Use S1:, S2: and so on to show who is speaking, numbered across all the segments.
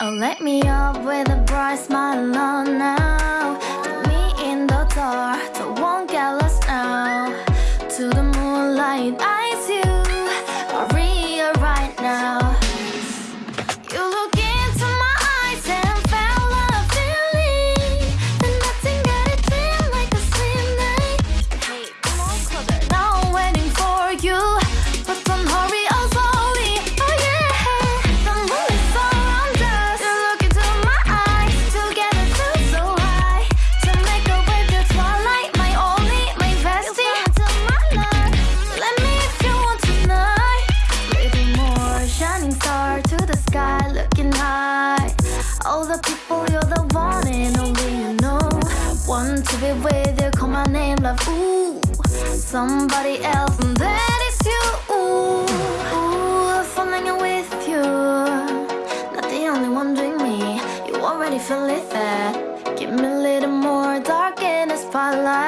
S1: Oh, let me up with a bright smile oh, on now. Put me in the door, the one the people, you're the one and only you know. Want to be with you, call my name love, ooh Somebody else and that is you, ooh, ooh Falling with you, not the only one doing me. You already feel it there. Give me a little more dark in the spotlight.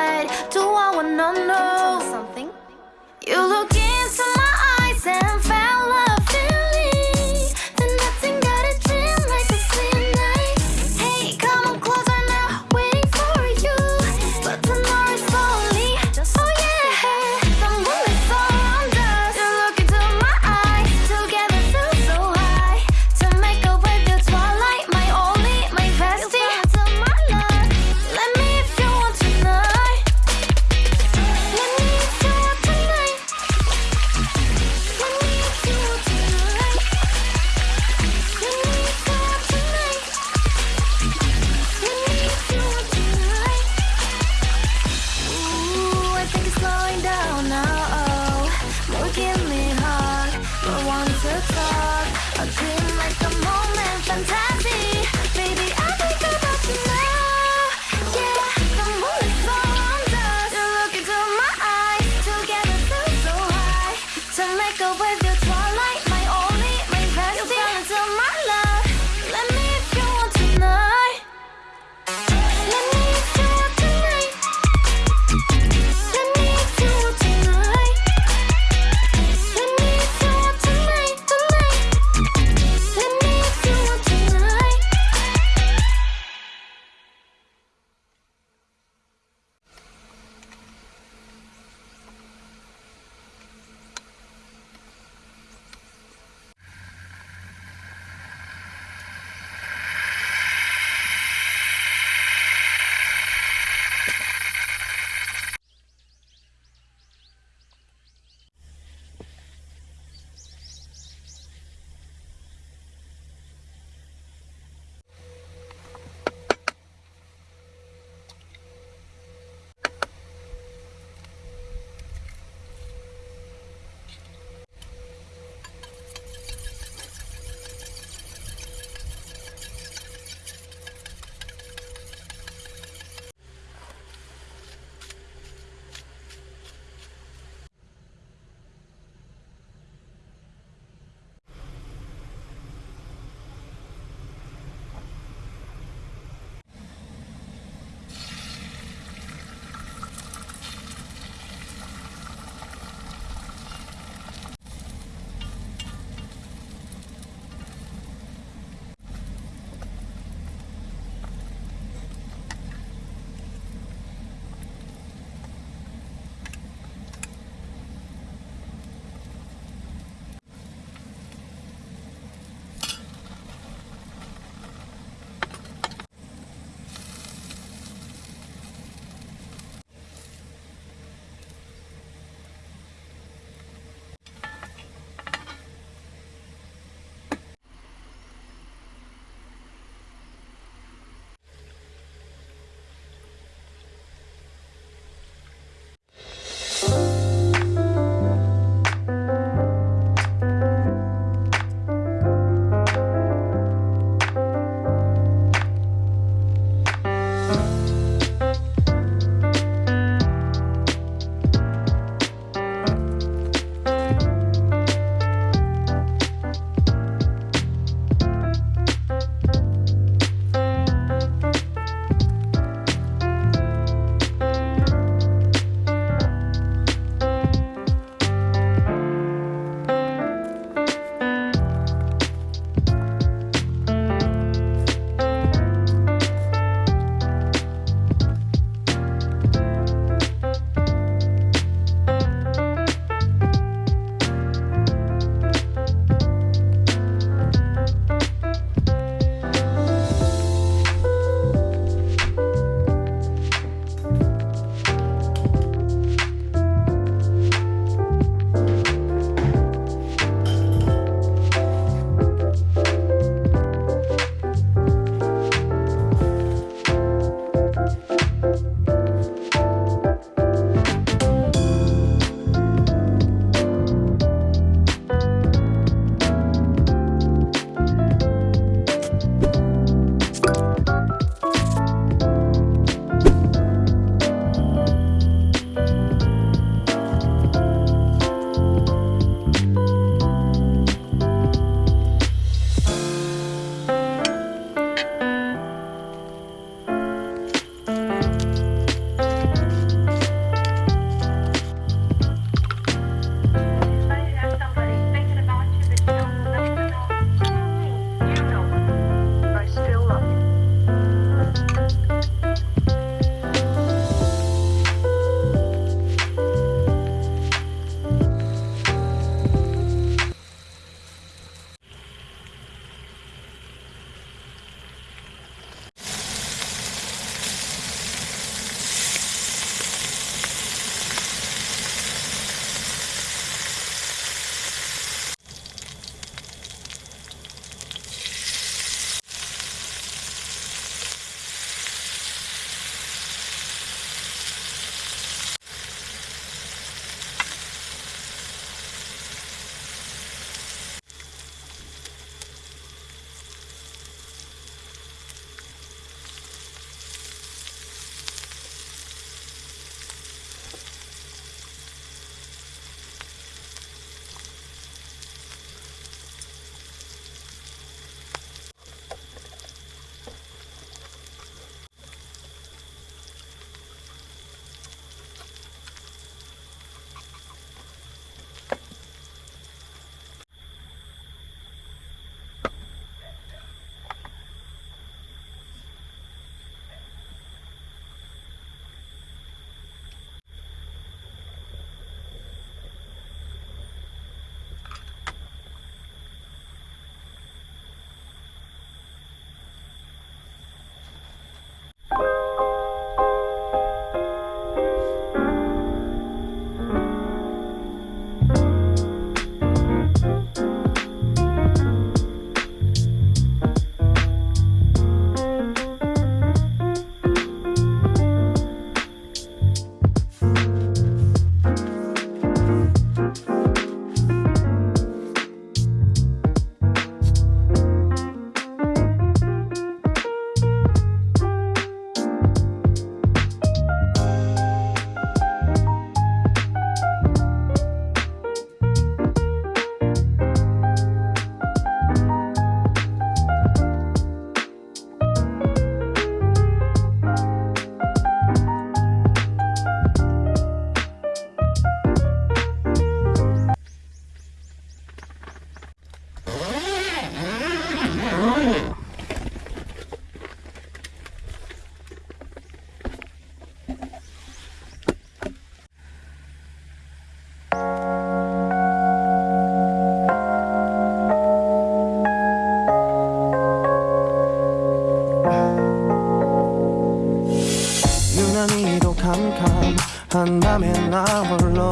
S2: 한 밤에 나 홀로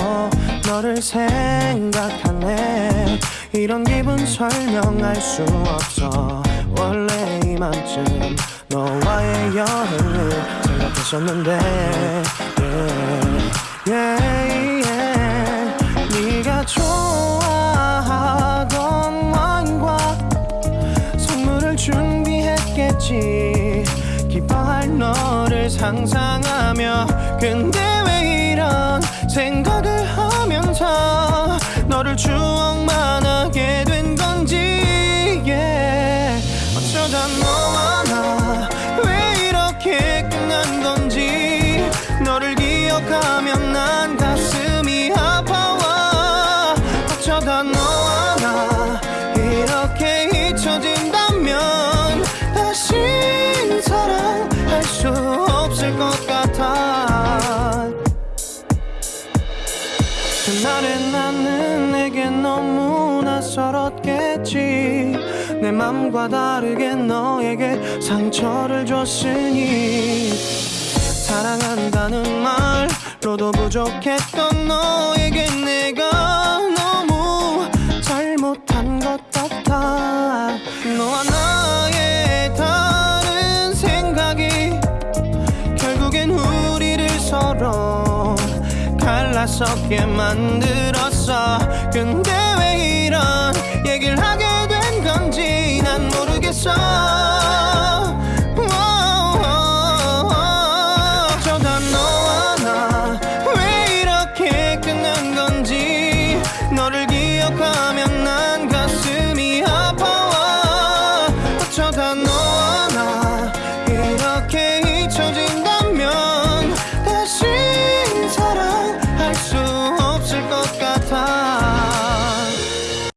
S2: 너를 생각하네. 이런 기분 설명할 수 없어. 원래 이맘쯤 너와의 여행을 생각했었는데. yeah, yeah, 어 그날의 나는 내게 너무 낯설었겠지. 내 맘과 다르게 너에게 상처를 줬으니. 사랑한다는 말로도 부족했던 너에게 내가 너무 잘못한 것 같아. 너와 나 올라서게 만들었어. 근데 왜 이런 얘기를 하게 된 건지 난 모르겠어.